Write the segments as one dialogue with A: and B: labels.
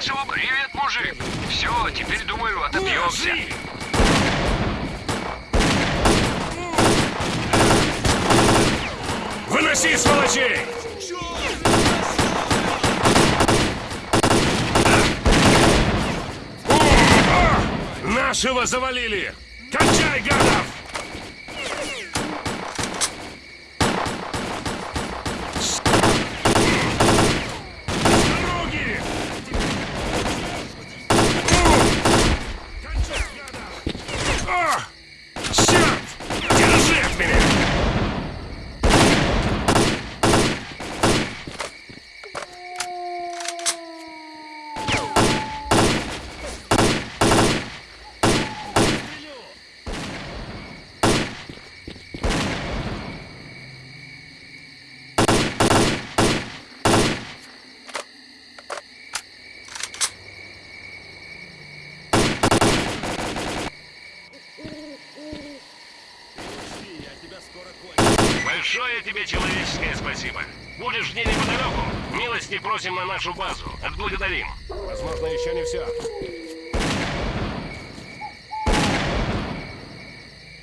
A: Нашего привет, мужик. Все, теперь, думаю, отобьемся.
B: Выноси, сволочей! Нашего завалили! Кончай, гадов! С дороги! Кончай, гадов! О! Черт! Держи от меня!
C: Большое тебе человеческое спасибо. Будешь где неподалеку, милости просим на нашу базу. Отблагодарим.
B: Возможно, еще не все.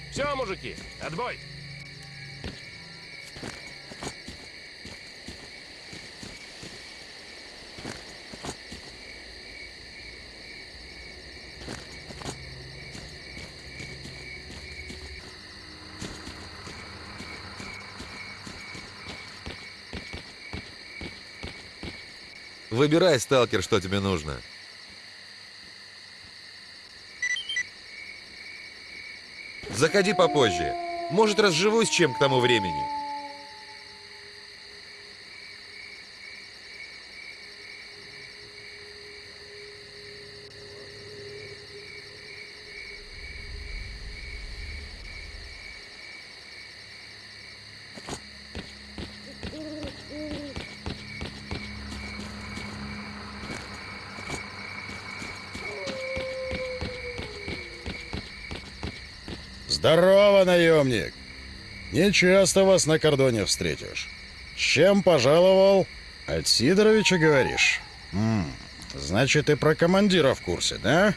B: Все, мужики, отбой.
D: Выбирай, сталкер, что тебе нужно. Заходи попозже. Может, разживусь чем к тому времени.
E: Здорово, наемник! Не часто вас на кордоне встретишь. С чем пожаловал? От Сидоровича говоришь? М, значит, и про командира в курсе, да?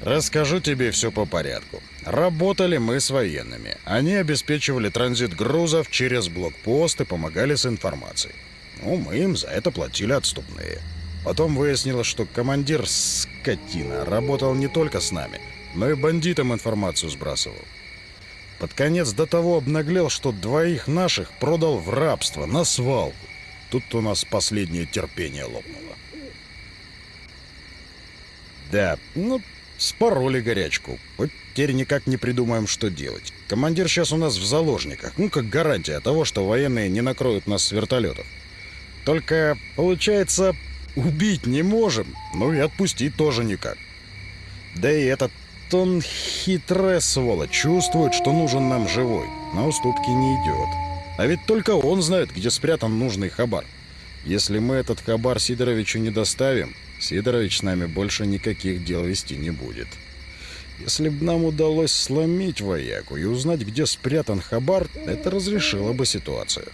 E: Расскажу тебе все по порядку. Работали мы с военными. Они обеспечивали транзит грузов через блокпост и помогали с информацией. Ну, мы им за это платили отступные. Потом выяснилось, что командир, скотина, работал не только с нами, но и бандитам информацию сбрасывал. Под конец до того обнаглел, что двоих наших продал в рабство, на свалку. Тут у нас последнее терпение лопнуло. Да, ну, спороли горячку. Вот теперь никак не придумаем, что делать. Командир сейчас у нас в заложниках. Ну, как гарантия того, что военные не накроют нас с вертолетов. Только, получается, убить не можем, ну и отпустить тоже никак. Да и этот он хитрая сволочь, чувствует, что нужен нам живой. На уступки не идет. А ведь только он знает, где спрятан нужный хабар. Если мы этот хабар Сидоровичу не доставим, Сидорович с нами больше никаких дел вести не будет. Если бы нам удалось сломить вояку и узнать, где спрятан хабар, это разрешило бы ситуацию.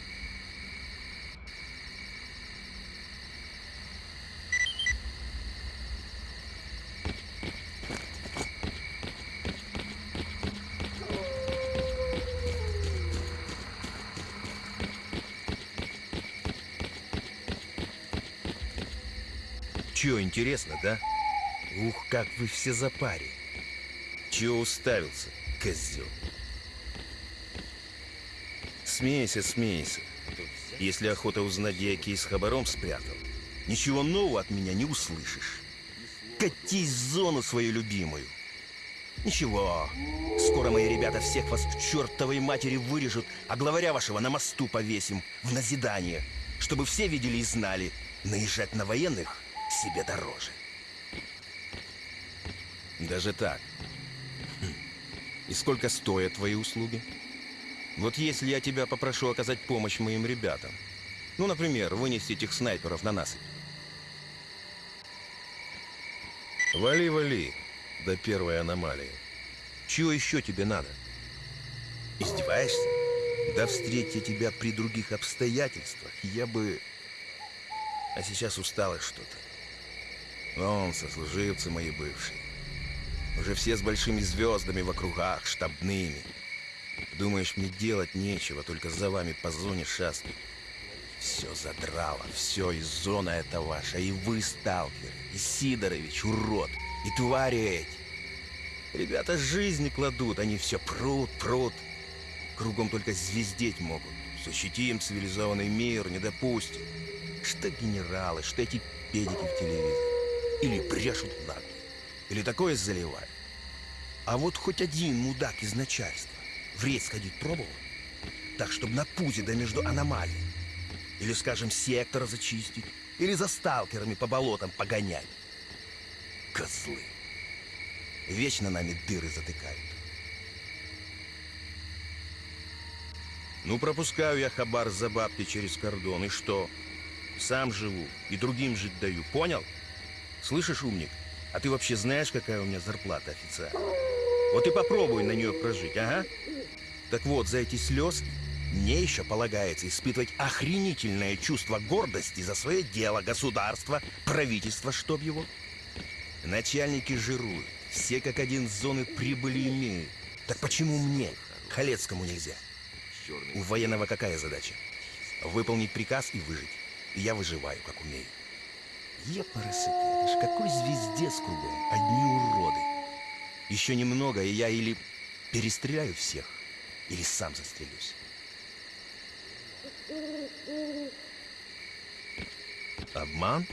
F: Чё, интересно, да? Ух, как вы все за паре. Чё уставился, козел? Смейся, смейся. Если охота узнать, где я кейс с хабаром спрятал, ничего нового от меня не услышишь. Катись в зону свою любимую. Ничего, скоро мои ребята всех вас к чертовой матери вырежут, а главаря вашего на мосту повесим в назидание, чтобы все видели и знали, наезжать на военных себе дороже. Даже так. Хм. И сколько стоят твои услуги? Вот если я тебя попрошу оказать помощь моим ребятам, ну, например, вынести этих снайперов на насыпь. Вали, вали, до первой аномалии. Чего еще тебе надо? Издеваешься? Да встреть я тебя при других обстоятельствах, я бы... А сейчас усталость что-то. Вон, сослуживцы мои бывшие. Уже все с большими звездами в округах, штабными. Думаешь, мне делать нечего, только за вами по зоне шастать. Все задрало, все, и зона это ваша, и вы, сталкер, и Сидорович, урод, и твари эти. Ребята жизни кладут, они все прут, прут. Кругом только звездеть могут. Защитим цивилизованный мир, не допустим. Что генералы, что эти педики в телевизоре. Или брешут нагло, или такое заливают. А вот хоть один мудак из начальства в рейд сходить пробовал? Так, чтобы на пузе да между аномалией. Или, скажем, сектора зачистить. Или за сталкерами по болотам погонять. Козлы. Вечно нами дыры затыкают. Ну, пропускаю я хабар за бабки через кордон. И что? Сам живу и другим жить даю. Понял? Слышишь, умник? А ты вообще знаешь, какая у меня зарплата официально? Вот и попробуй на нее прожить, ага. Так вот, за эти слезки мне еще полагается испытывать охренительное чувство гордости за свое дело, государство, правительство, чтоб его. Начальники жируют, все как один с зоны прибыли имеют. Так почему мне, Халецкому, нельзя? У военного какая задача? Выполнить приказ и выжить. И я выживаю, как умею. Епарасыки, это ж какой звездец кругом, одни уроды. Еще немного, и я или перестреляю всех, или сам застрелюсь. Обман?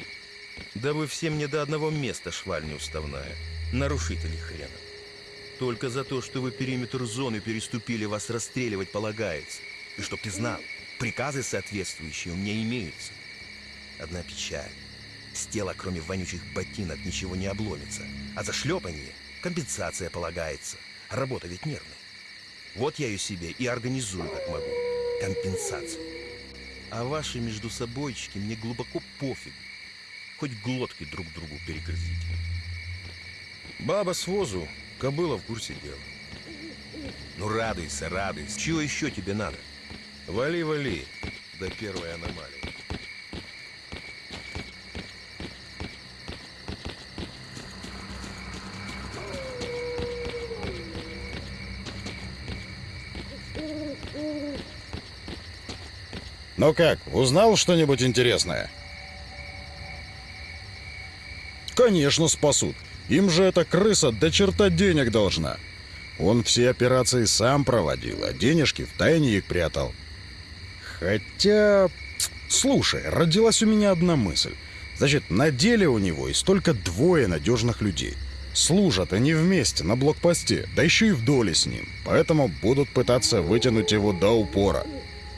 F: Да вы все мне до одного места шваль неуставная. Нарушители хрена. Только за то, что вы периметр зоны переступили, вас расстреливать полагается. И чтоб ты знал, приказы соответствующие у меня имеются. Одна печаль. С тела, кроме вонючих ботинок, ничего не обломится. А за шлепанье компенсация полагается. Работа ведь нервная. Вот я ее себе и организую, как могу. Компенсацию. А ваши между собойчики мне глубоко пофиг. Хоть глотки друг другу перегрызите. Баба с возу, кобыла в курсе дела. Ну радуйся, радуйся. Чего еще тебе надо? Вали, вали до первой аномалии.
E: Ну как, узнал что-нибудь интересное? Конечно, спасут. Им же эта крыса до черта денег должна. Он все операции сам проводил, а денежки в тайне их прятал. Хотя... Слушай, родилась у меня одна мысль. Значит, на деле у него есть только двое надежных людей. Служат они вместе на блокпосте, да еще и в доле с ним. Поэтому будут пытаться вытянуть его до упора.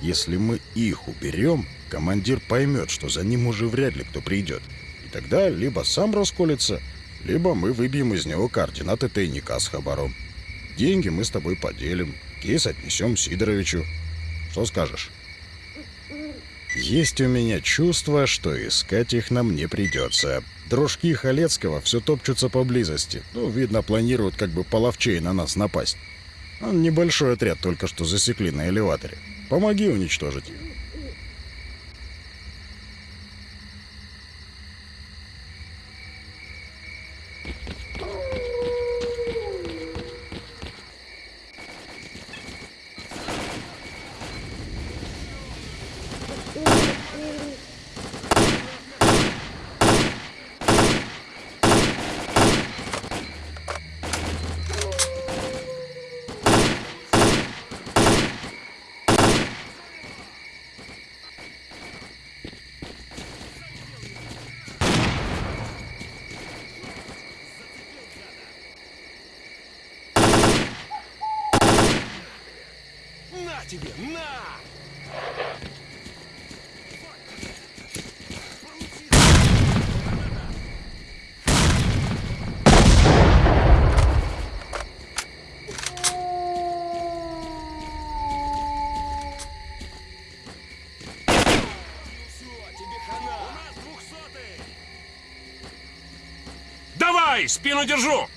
E: Если мы их уберем, командир поймет, что за ним уже вряд ли кто придет. И тогда либо сам расколется, либо мы выбьем из него координаты тайника с хабаром. Деньги мы с тобой поделим, кейс отнесем Сидоровичу. Что скажешь? Есть у меня чувство, что искать их нам не придется. Дружки Халецкого все топчутся поблизости. Ну, видно, планируют как бы половчей на нас напасть. Он небольшой отряд только что засекли на элеваторе. Помоги уничтожить их.
C: На тебе, на!
B: Спину держу!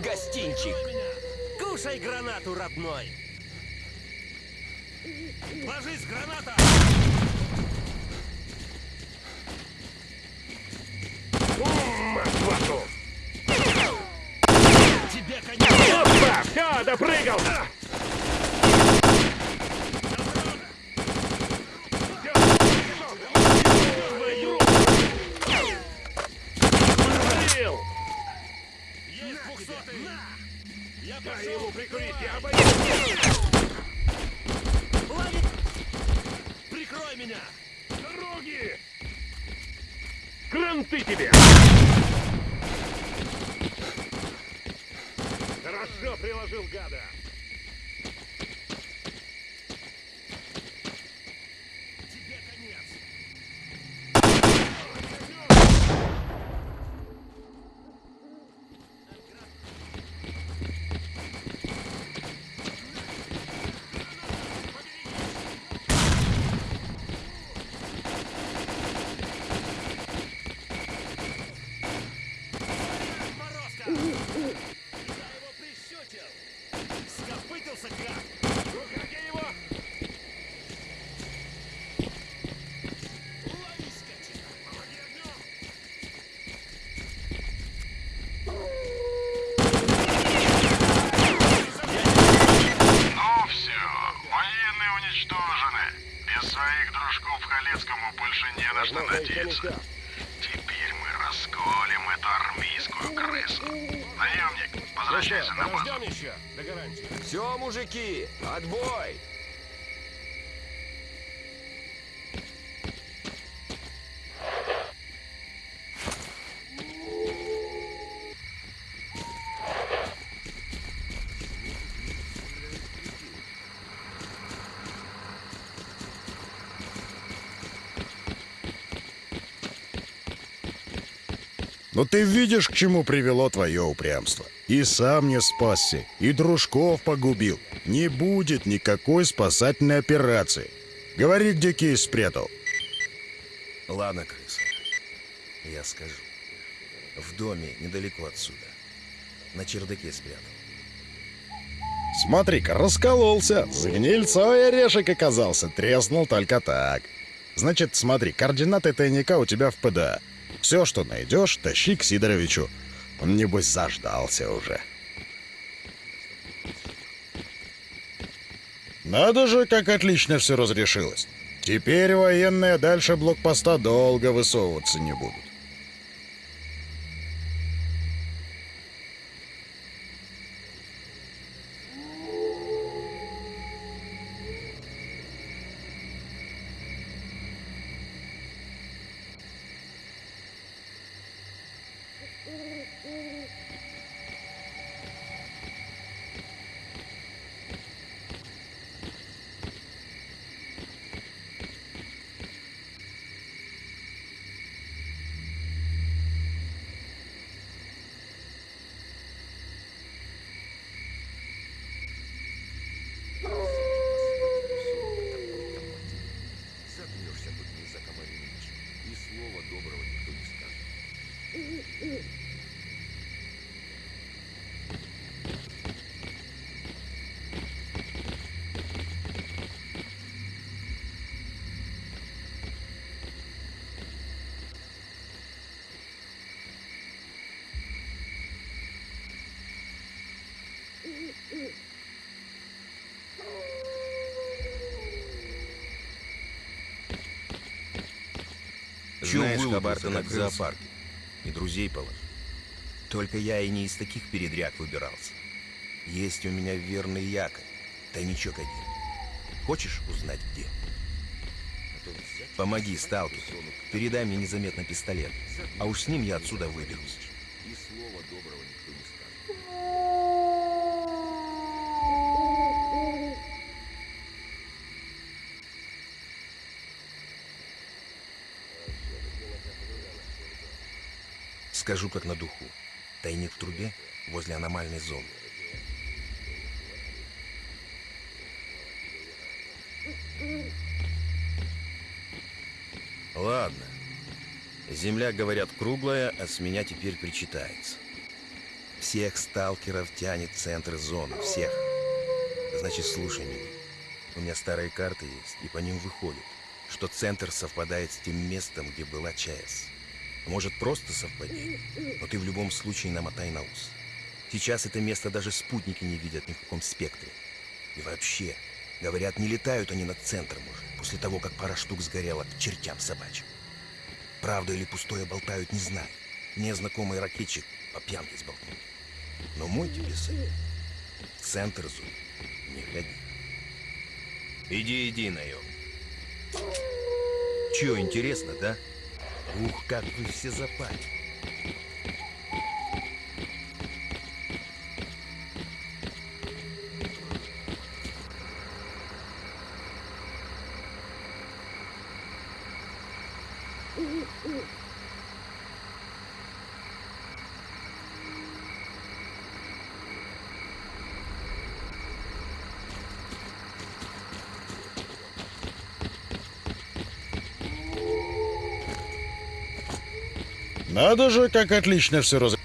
F: Гостинчик!
B: Кушай гранату, родной! Ложись, граната! Мать вашу! Тебе конец! Опа! Все, допрыгал! Свалил! Есть двухсотый! Я Дай ему прикурить, я обойду! Лови! Прикрой меня! Дороги! Кранты тебе! Хорошо приложил гада! Тебе конец! Морозко! Я его прищучил! Скопытился как! Ну как я его? Лови, скотина! Помоги огнем!
G: Ну все, военные уничтожены. Без своих дружков Халецкому больше не на что надеяться. Теперь мы расколем эту армейскую крысу. Наемник, возвращайся на базу.
B: Подождем еще, до гарантии.
F: Все, мужики, отбой!
E: Но ты видишь, к чему привело твое упрямство. И сам не спасся, и дружков погубил. Не будет никакой спасательной операции. Говори, где кейс спрятал.
F: Ладно, крыса. Я скажу. В доме недалеко отсюда. На чердаке спрятал.
E: Смотри-ка, раскололся. С гнильцой орешек оказался. Треснул только так. Значит, смотри, координаты тайника у тебя в ПДА. Все, что найдешь, тащи к Сидоровичу. Он, небось, заждался уже.
G: Надо же, как отлично все разрешилось. Теперь военные дальше блокпоста долго высовываться не будут.
F: Чё
D: Знаешь, хабар ты накрылся?
F: зоопарке? И друзей положил. Только я и не из таких передряг выбирался. Есть у меня верный якорь, тайничок один. Хочешь узнать где? Помоги, сталкер. Передай мне незаметно пистолет. А уж с ним я отсюда выберусь. Скажу как на духу. Тайник в трубе возле аномальной зоны. Ладно. Земля, говорят, круглая, а с меня теперь причитается. Всех сталкеров тянет центр зоны, всех. Значит, слушай меня. У меня старые карты есть, и по ним выходит, что центр совпадает с тем местом, где была ЧАЭС. Может, просто совпадение, но ты в любом случае намотай на ус. Сейчас это место даже спутники не видят ни в каком спектре. И вообще, говорят, не летают они над центром уже, после того, как пара штук сгорела к чертям собачьим. Правду или пустое болтают, не знаю. Мне знакомый ракетчик по пьянке сболтнул. Но мой тебе совет. В центр зоны не ходи. Иди, иди, наем. Чё, интересно, да? Ух, как вы все запали.
G: Надо же, как отлично все раз...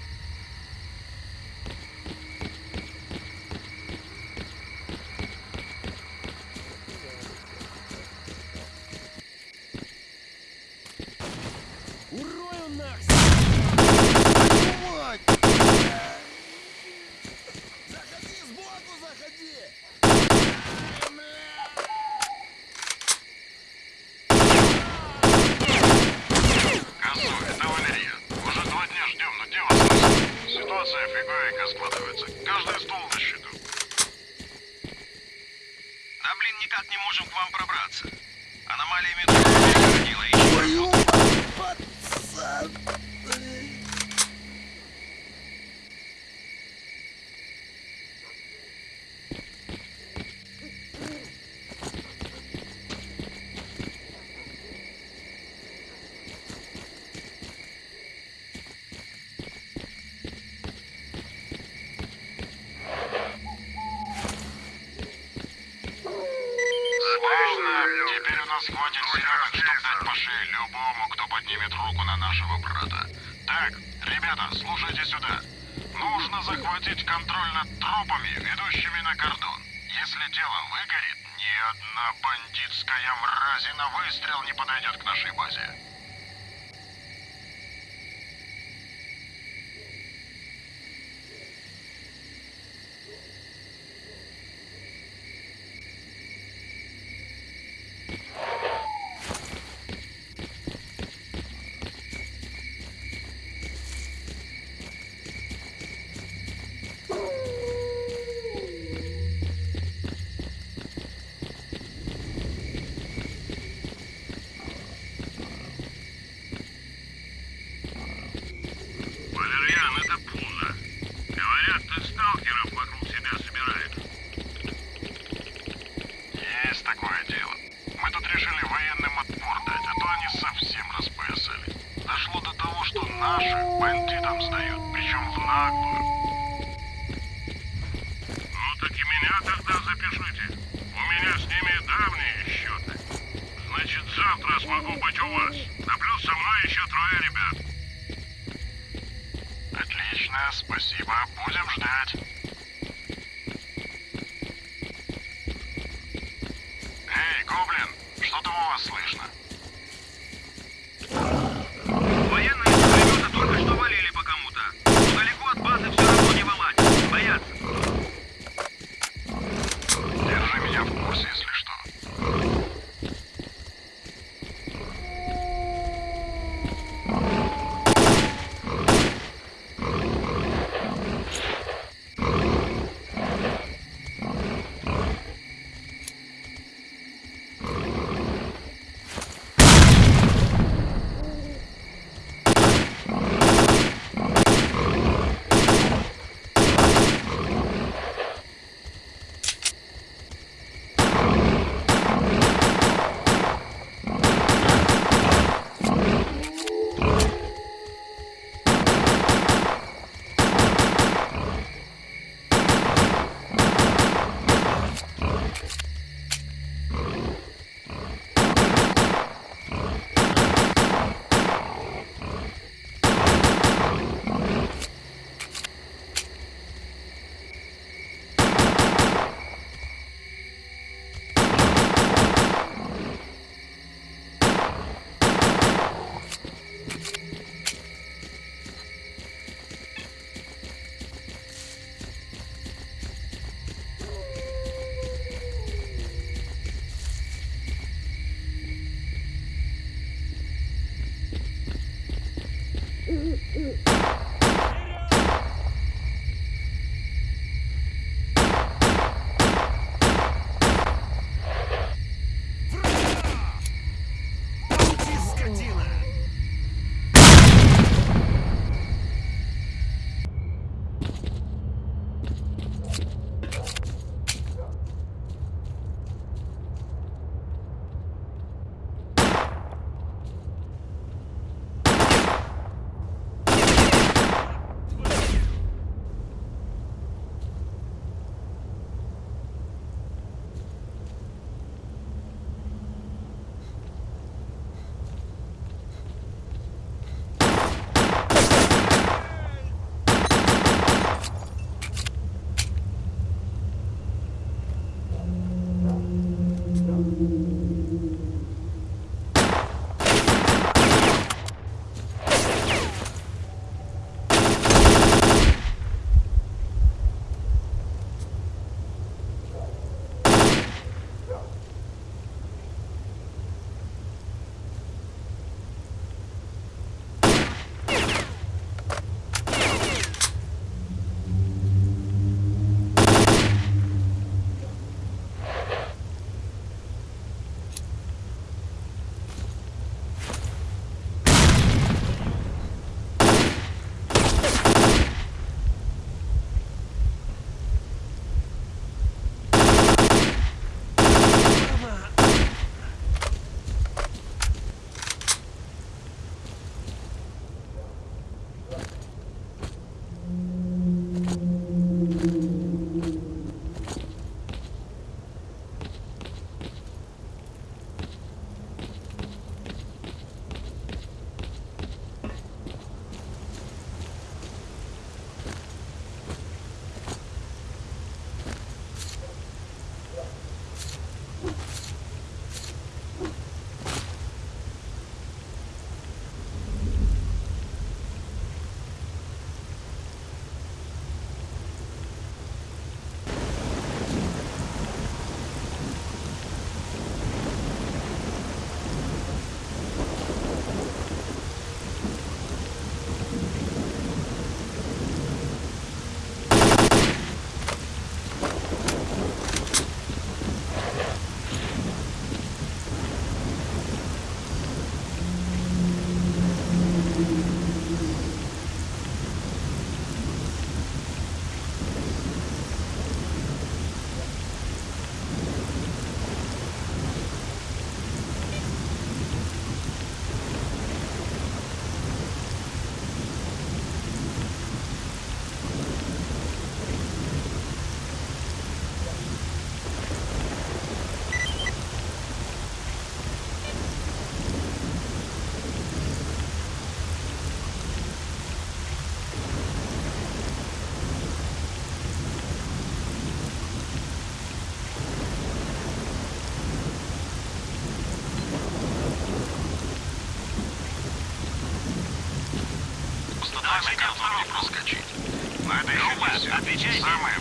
G: Summer.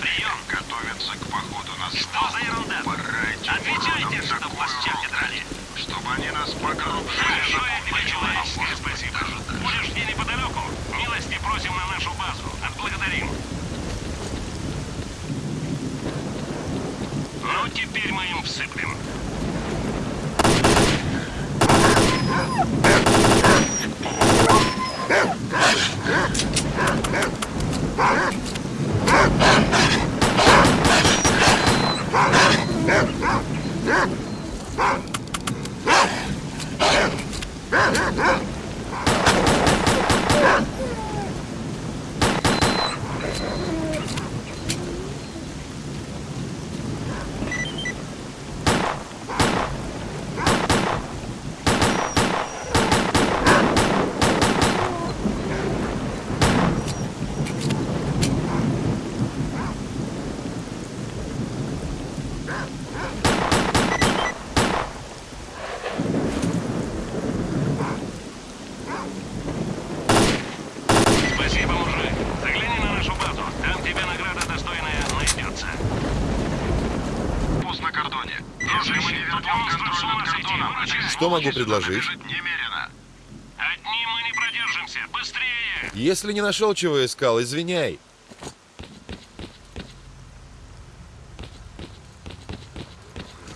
G: Могу предложить?
B: Одни мы не продержимся. Быстрее!
G: Если не нашел, чего искал, извиняй.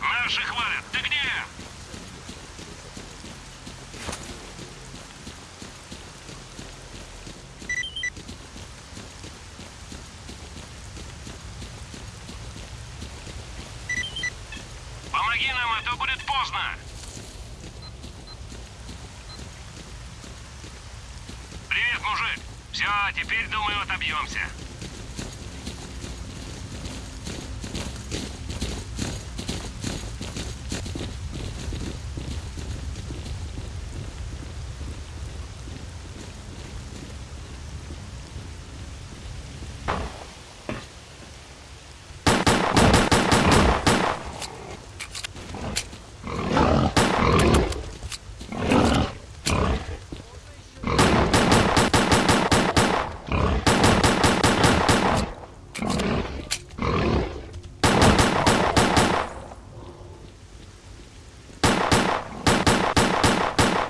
B: Наши хвалят. Ты где? Помоги нам, а то будет поздно. Привет, мужик. Все, теперь, думаю, отобьемся.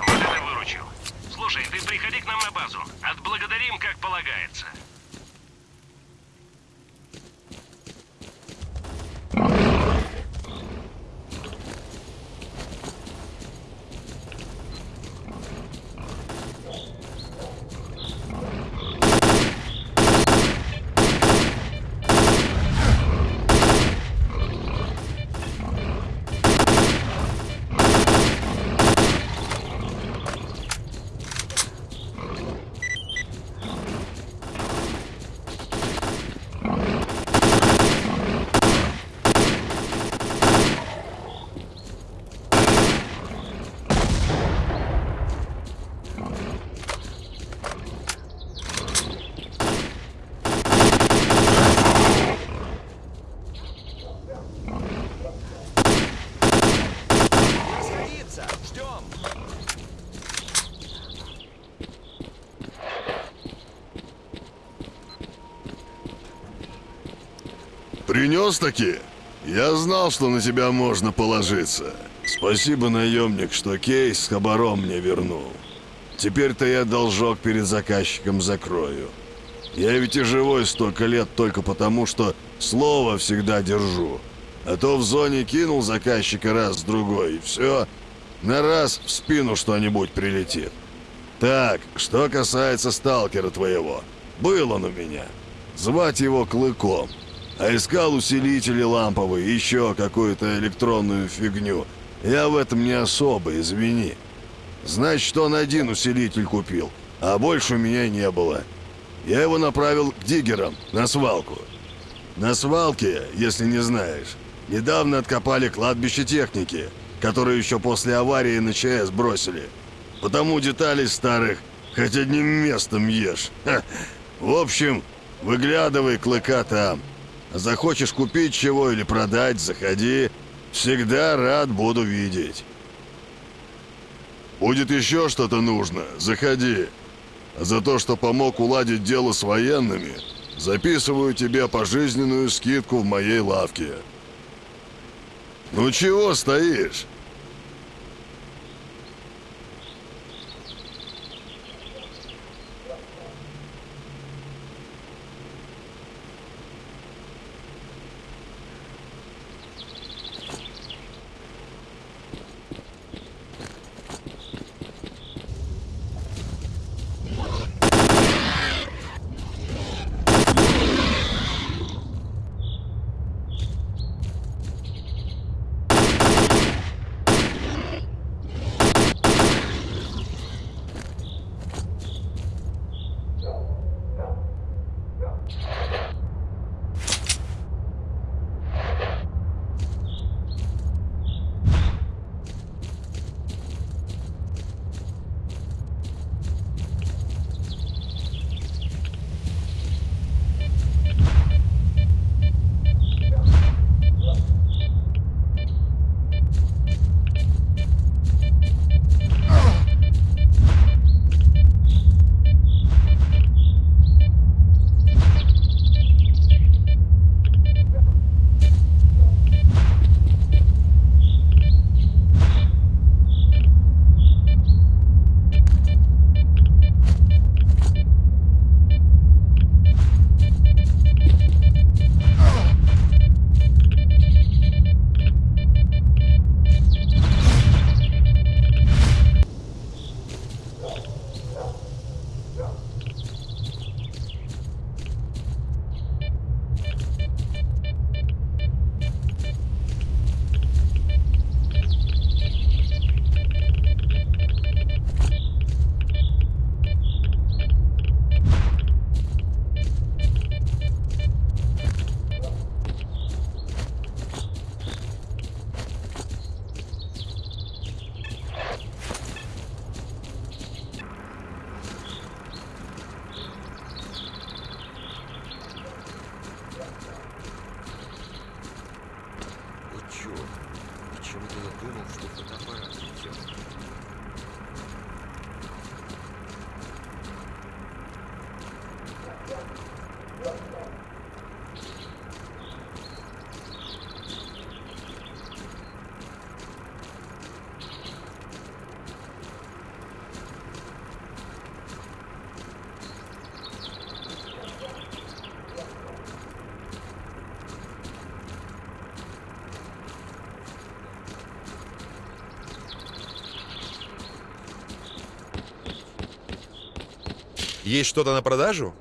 B: Вот это выручил. Слушай, ты приходи к нам на базу. Отблагодарим, как полагается.
H: Принес таки? Я знал, что на тебя можно положиться. Спасибо, наемник, что кейс с хабаром мне вернул. Теперь-то я должок перед заказчиком закрою. Я ведь и живой столько лет только потому, что слово всегда держу. А то в зоне кинул заказчика раз-другой, и все, на раз в спину что-нибудь прилетит. Так, что касается сталкера твоего. Был он у меня. Звать его Клыком. А искал усилители ламповые, еще какую-то электронную фигню. Я в этом не особо, извини. Значит, он один усилитель купил, а больше у меня не было. Я его направил к диггерам на свалку. На свалке, если не знаешь, недавно откопали кладбище техники, которую еще после аварии на ЧС бросили. Потому деталей старых хоть одним местом ешь. Ха. В общем, выглядывай клыка там. Захочешь купить чего или продать, заходи. Всегда рад буду видеть. Будет еще что-то нужно, заходи. За то, что помог уладить дело с военными, записываю тебе пожизненную скидку в моей лавке. Ну чего стоишь?
I: Почему-то я думал, что фотоаппарат идет.
D: Есть что-то на продажу?